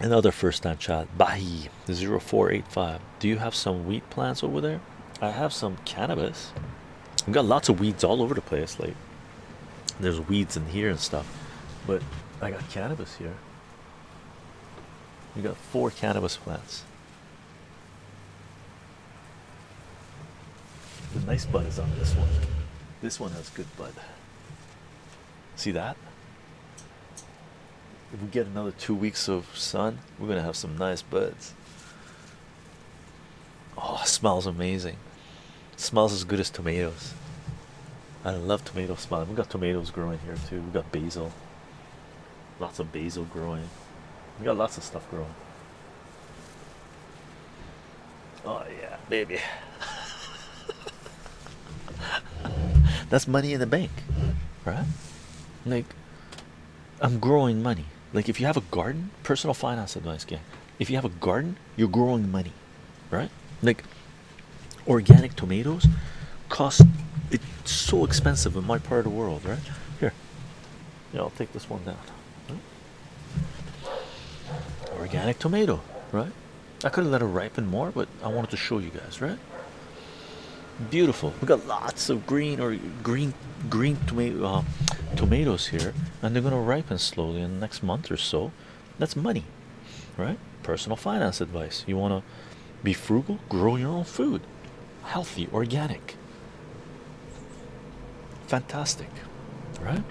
Another first time chat. Bahi 0485. Do you have some wheat plants over there? I have some cannabis. I've got lots of weeds all over the place. Like there's weeds in here and stuff, but I got cannabis here. We got four cannabis plants. The nice bud is on this one. This one has good bud. See that? If we get another two weeks of sun, we're gonna have some nice buds. Oh, smells amazing. smells as good as tomatoes. I love tomato smell. We got tomatoes growing here too. We got basil. Lots of basil growing. We got lots of stuff growing. Oh yeah, baby. That's money in the bank, right? Like I'm growing money. Like if you have a garden, personal finance advice, gang. If you have a garden, you're growing money, right? Like organic tomatoes cost it's so expensive in my part of the world, right? Here, yeah, I'll take this one down. Organic tomato, right? I could have let it ripen more, but I wanted to show you guys, right? Beautiful. We got lots of green or green green tomato uh, tomatoes here, and they're gonna ripen slowly in the next month or so. That's money, right? Personal finance advice. You wanna be frugal, grow your own food, healthy, organic. Fantastic, right?